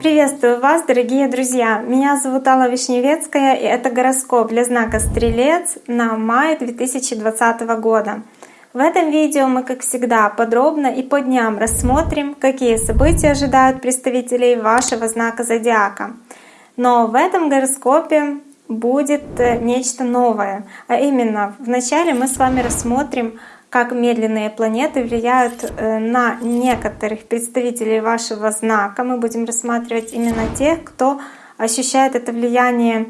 Приветствую вас, дорогие друзья! Меня зовут Алла Вишневецкая, и это гороскоп для знака Стрелец на май 2020 года. В этом видео мы, как всегда, подробно и по дням рассмотрим, какие события ожидают представителей вашего знака Зодиака. Но в этом гороскопе будет э, нечто новое, а именно вначале мы с вами рассмотрим как медленные планеты влияют э, на некоторых представителей вашего знака. Мы будем рассматривать именно тех, кто ощущает это влияние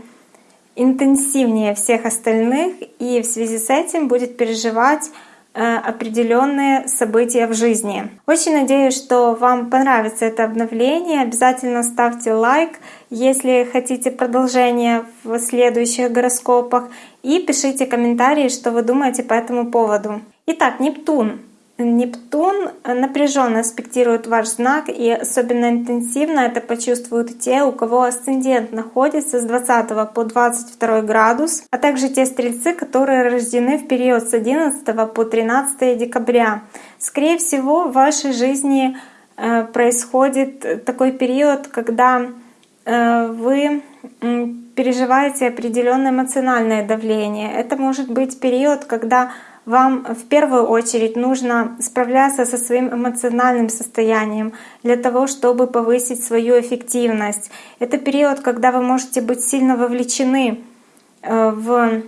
интенсивнее всех остальных и в связи с этим будет переживать Э, определенные события в жизни. Очень надеюсь, что вам понравится это обновление. Обязательно ставьте лайк, если хотите продолжение в следующих гороскопах. И пишите комментарии, что вы думаете по этому поводу. Итак, Нептун. Нептун напряженно аспектирует ваш знак, и особенно интенсивно это почувствуют те, у кого асцендент находится с 20 по 22 градус, а также те стрельцы, которые рождены в период с 11 по 13 декабря. Скорее всего, в вашей жизни э, происходит такой период, когда э, вы переживаете определенное эмоциональное давление. Это может быть период, когда вам в первую очередь нужно справляться со своим эмоциональным состоянием для того, чтобы повысить свою эффективность. Это период, когда вы можете быть сильно вовлечены э, в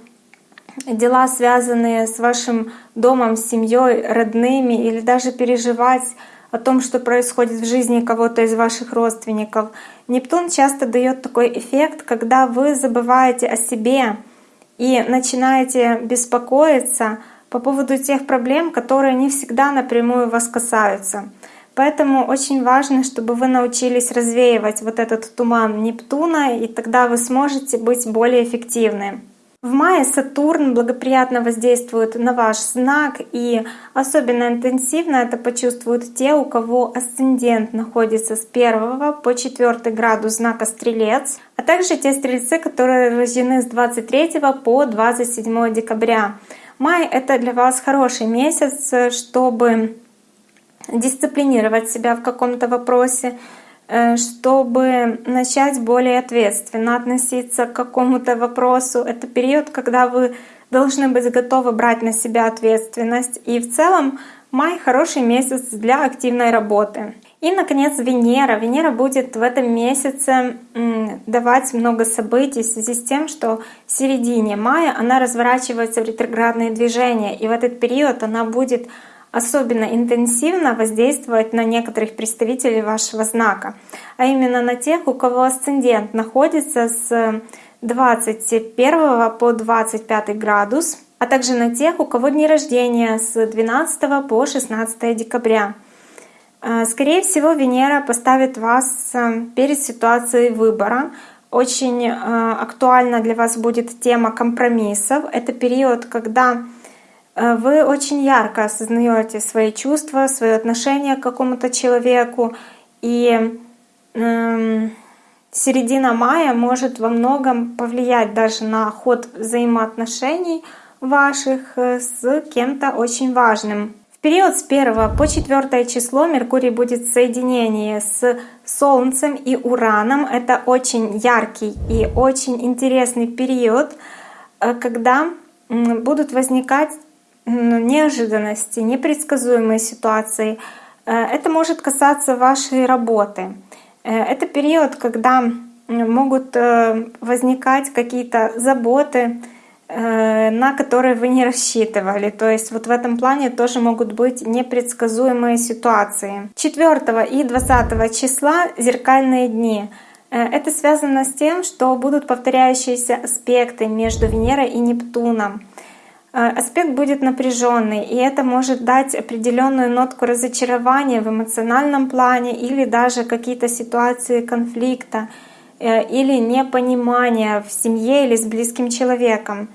дела, связанные с вашим домом, семьей, родными, или даже переживать о том, что происходит в жизни кого-то из ваших родственников. Нептун часто дает такой эффект, когда вы забываете о себе и начинаете беспокоиться по поводу тех проблем, которые не всегда напрямую вас касаются. Поэтому очень важно, чтобы вы научились развеивать вот этот туман Нептуна, и тогда вы сможете быть более эффективны. В мае Сатурн благоприятно воздействует на ваш знак, и особенно интенсивно это почувствуют те, у кого асцендент находится с 1 по 4 градус знака Стрелец, а также те стрельцы, которые рождены с 23 по 27 декабря. Май — это для вас хороший месяц, чтобы дисциплинировать себя в каком-то вопросе, э, чтобы начать более ответственно относиться к какому-то вопросу. Это период, когда вы должны быть готовы брать на себя ответственность. И в целом май — хороший месяц для активной работы. И, наконец, Венера. Венера будет в этом месяце давать много событий в связи с тем, что в середине мая она разворачивается в ретроградные движения. И в этот период она будет особенно интенсивно воздействовать на некоторых представителей вашего знака, а именно на тех, у кого асцендент находится с 21 по 25 градус, а также на тех, у кого дни рождения с 12 по 16 декабря. Э, скорее всего, Венера поставит вас э, перед ситуацией выбора. Очень э, актуальна для вас будет тема компромиссов. Это период, когда вы очень ярко осознаете свои чувства, свое отношение к какому-то человеку. И эм, середина мая может во многом повлиять даже на ход взаимоотношений ваших с кем-то очень важным период с 1 по 4 число Меркурий будет в соединении с Солнцем и Ураном. Это очень яркий и очень интересный период, э, когда будут возникать неожиданности, непредсказуемые ситуации. Э, это может касаться вашей работы. Э, это период, когда могут возникать какие-то заботы, на которые вы не рассчитывали. То есть вот в этом плане тоже могут быть непредсказуемые ситуации. 4 и 20 числа зеркальные дни. Э, это связано с тем, что будут повторяющиеся аспекты между Венерой и Нептуном. Э, аспект будет напряженный, и это может дать определенную нотку разочарования в эмоциональном плане или даже какие-то ситуации конфликта. Э, или непонимание в семье или с близким человеком.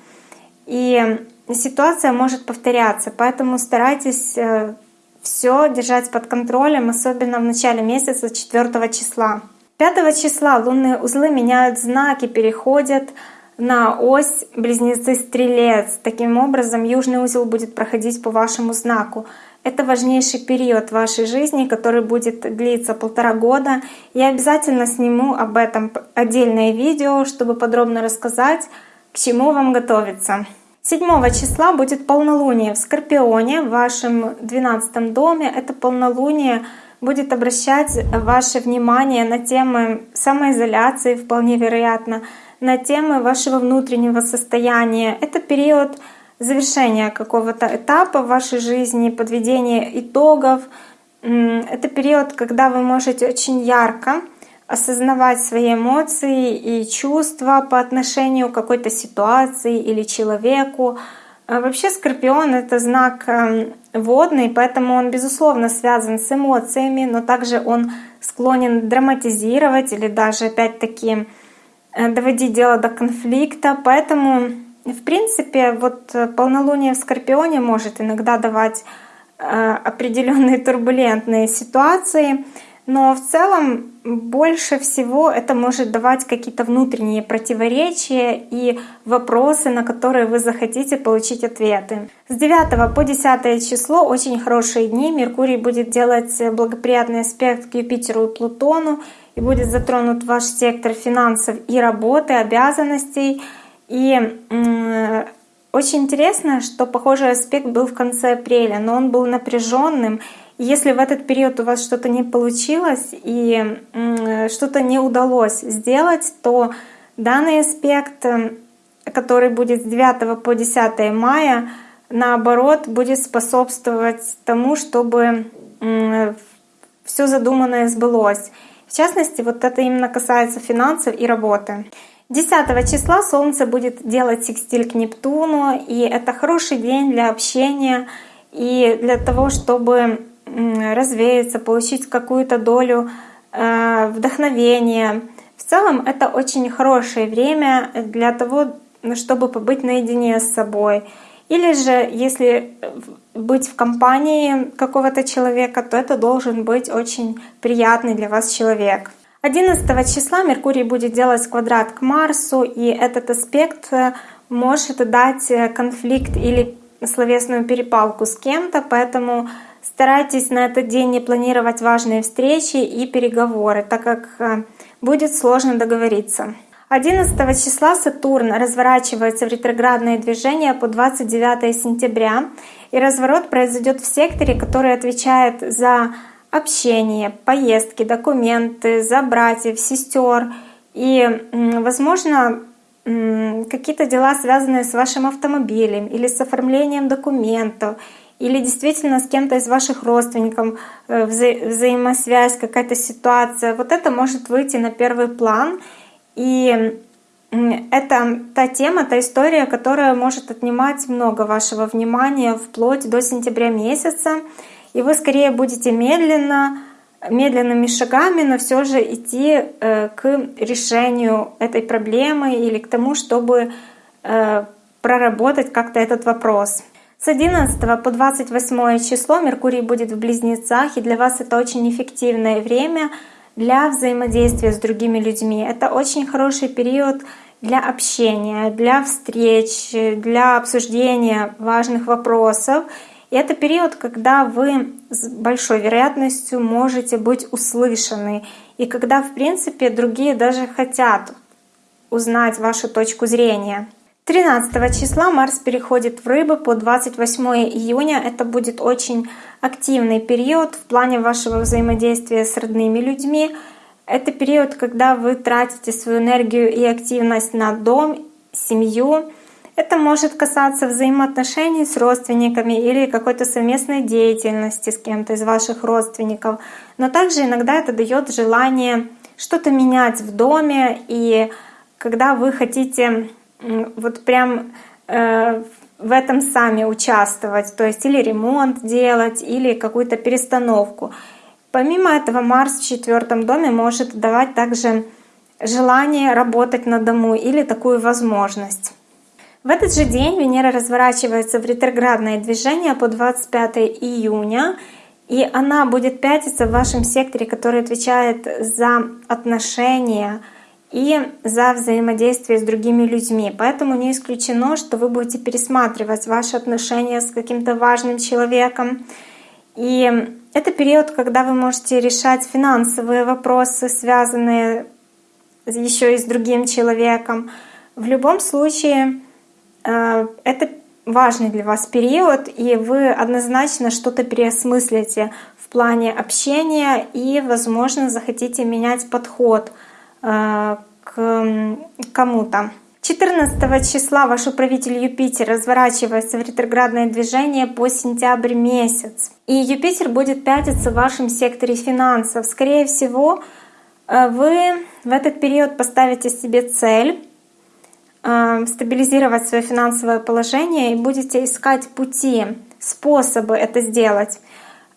И ситуация может повторяться, поэтому старайтесь э, все держать под контролем, особенно в начале месяца 4 числа. 5 числа лунные узлы меняют знаки, переходят на ось близнецы-стрелец. Таким образом, южный узел будет проходить по вашему знаку. Это важнейший период вашей жизни, который будет длиться полтора года. Я обязательно сниму об этом отдельное видео, чтобы подробно рассказать, к чему вам готовиться. 7 числа будет полнолуние в Скорпионе, в вашем 12 доме. Это полнолуние будет обращать ваше внимание на темы самоизоляции, вполне вероятно, на темы вашего внутреннего состояния. Это период завершения какого-то этапа в вашей жизни, подведения итогов. Это период, когда вы можете очень ярко осознавать свои эмоции и чувства по отношению к какой-то ситуации или человеку. А вообще Скорпион — это знак эм, водный, поэтому он, безусловно, связан с эмоциями, но также он склонен драматизировать или даже, опять-таки, э, доводить дело до конфликта. Поэтому, в принципе, вот э, полнолуние в Скорпионе может иногда давать э, определенные турбулентные ситуации — но в целом больше всего это может давать какие-то внутренние противоречия и вопросы, на которые вы захотите получить ответы. С 9 по 10 число очень хорошие дни. Меркурий будет делать благоприятный аспект к Юпитеру и Плутону и будет затронут ваш сектор финансов и работы, обязанностей. И очень интересно, что похожий аспект был в конце апреля, но он был напряженным если в этот период у вас что-то не получилось и что-то не удалось сделать, то данный аспект, который будет с 9 по 10 мая, наоборот, будет способствовать тому, чтобы все задуманное сбылось. В частности, вот это именно касается финансов и работы. 10 числа Солнце будет делать секстиль к Нептуну, и это хороший день для общения и для того, чтобы развеяться, получить какую-то долю э, вдохновения. В целом это очень хорошее время для того, чтобы побыть наедине с собой. Или же, если быть в компании какого-то человека, то это должен быть очень приятный для вас человек. 11 числа Меркурий будет делать квадрат к Марсу, и этот аспект э, может дать конфликт или словесную перепалку с кем-то, поэтому Старайтесь на этот день не планировать важные встречи и переговоры, так как э, будет сложно договориться. 11 числа Сатурн разворачивается в ретроградное движение по 29 сентября, и разворот произойдет в секторе, который отвечает за общение, поездки, документы, за братьев, сестер и, возможно, какие-то дела, связанные с вашим автомобилем или с оформлением документов, или действительно с кем-то из ваших родственников э, вза взаимосвязь, какая-то ситуация, вот это может выйти на первый план. И это та тема, та история, которая может отнимать много вашего внимания вплоть до сентября месяца. И вы скорее будете медленно, медленными шагами, но все же идти э, к решению этой проблемы или к тому, чтобы э, проработать как-то этот вопрос. С 11 по 28 число Меркурий будет в Близнецах, и для вас это очень эффективное время для взаимодействия с другими людьми. Это очень хороший период для общения, для встреч, для обсуждения важных вопросов. И это период, когда вы с большой вероятностью можете быть услышаны, и когда, в принципе, другие даже хотят узнать вашу точку зрения. 13 числа Марс переходит в Рыбы по 28 июня. Это будет очень активный период в плане вашего взаимодействия с родными людьми. Это период, когда вы тратите свою энергию и активность на дом, семью. Это может касаться взаимоотношений с родственниками или какой-то совместной деятельности с кем-то из ваших родственников. Но также иногда это дает желание что-то менять в доме. И когда вы хотите вот прям э, в этом сами участвовать, то есть или ремонт делать, или какую-то перестановку. Помимо этого, Марс в четвертом доме может давать также желание работать на дому или такую возможность. В этот же день Венера разворачивается в ретроградное движение по 25 июня, и она будет пятиться в вашем секторе, который отвечает за отношения, и за взаимодействие с другими людьми. Поэтому не исключено, что вы будете пересматривать ваши отношения с каким-то важным человеком. И это период, когда вы можете решать финансовые вопросы, связанные еще и с другим человеком. В любом случае, э, это важный для вас период, и вы однозначно что-то переосмыслите в плане общения и, возможно, захотите менять подход к кому-то. 14 числа ваш управитель Юпитер разворачивается в ретроградное движение по сентябрь месяц. И Юпитер будет пятиться в вашем секторе финансов. Скорее всего, э, вы в этот период поставите себе цель э, стабилизировать свое финансовое положение и будете искать пути, способы это сделать.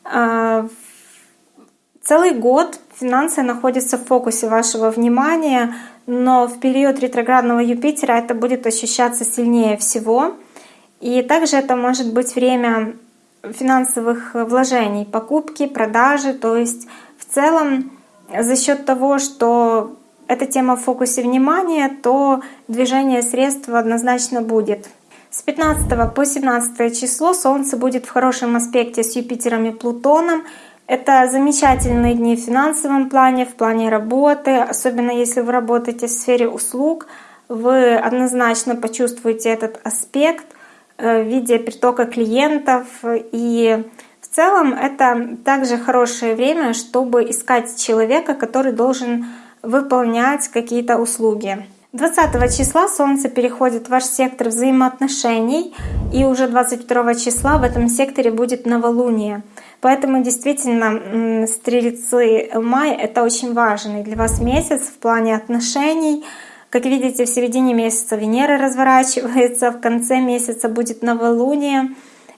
Э, целый год финансы находятся в фокусе вашего внимания, но в период ретроградного Юпитера это будет ощущаться сильнее всего. И также это может быть время финансовых вложений, покупки, продажи. То есть в целом за счет того, что эта тема в фокусе внимания, то движение средств однозначно будет. С 15 по 17 число Солнце будет в хорошем аспекте с Юпитером и Плутоном. Это замечательные дни в финансовом плане, в плане работы, особенно если вы работаете в сфере услуг, вы однозначно почувствуете этот аспект э, в виде притока клиентов. И в целом это также хорошее время, чтобы искать человека, который должен выполнять какие-то услуги. 20 числа Солнце переходит в ваш сектор взаимоотношений, и уже 22 числа в этом секторе будет новолуние. Поэтому действительно стрельцы май — это очень важный для вас месяц в плане отношений. Как видите, в середине месяца Венера разворачивается, в конце месяца будет новолуние.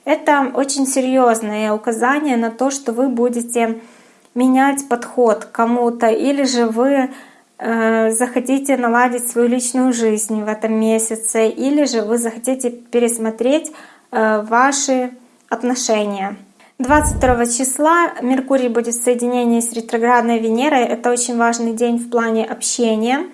Это очень серьезное указание на то, что вы будете менять подход кому-то, или же вы Э, захотите наладить свою личную жизнь в этом месяце, или же вы захотите пересмотреть э, ваши отношения. 22 числа Меркурий будет в соединении с ретроградной Венерой. Это очень важный день в плане общения.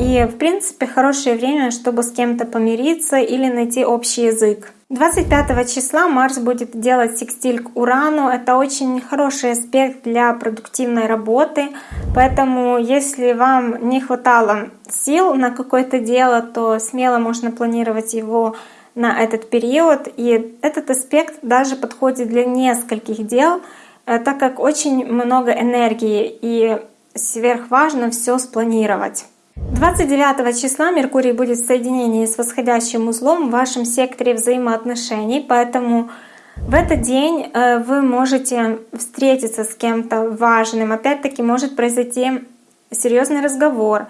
И, в принципе, хорошее время, чтобы с кем-то помириться или найти общий язык. 25 числа Марс будет делать секстиль к Урану. Это очень хороший аспект для продуктивной работы. Поэтому, если вам не хватало сил на какое-то дело, то смело можно планировать его на этот период. И этот аспект даже подходит для нескольких дел, э, так как очень много энергии и сверхважно все спланировать. 29 числа Меркурий будет в соединении с восходящим узлом в вашем секторе взаимоотношений, поэтому в этот день э, вы можете встретиться с кем-то важным. Опять-таки может произойти серьезный разговор.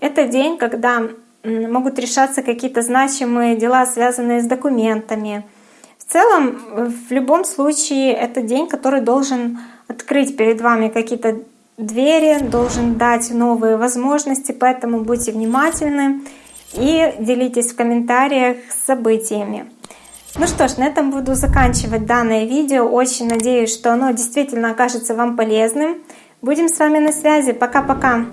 Это день, когда могут решаться какие-то значимые дела, связанные с документами. В целом, в любом случае, это день, который должен открыть перед вами какие-то двери, должен дать новые возможности, поэтому будьте внимательны и делитесь в комментариях с событиями. Ну что ж, на этом буду заканчивать данное видео. Очень надеюсь, что оно действительно окажется вам полезным. Будем с вами на связи. Пока-пока!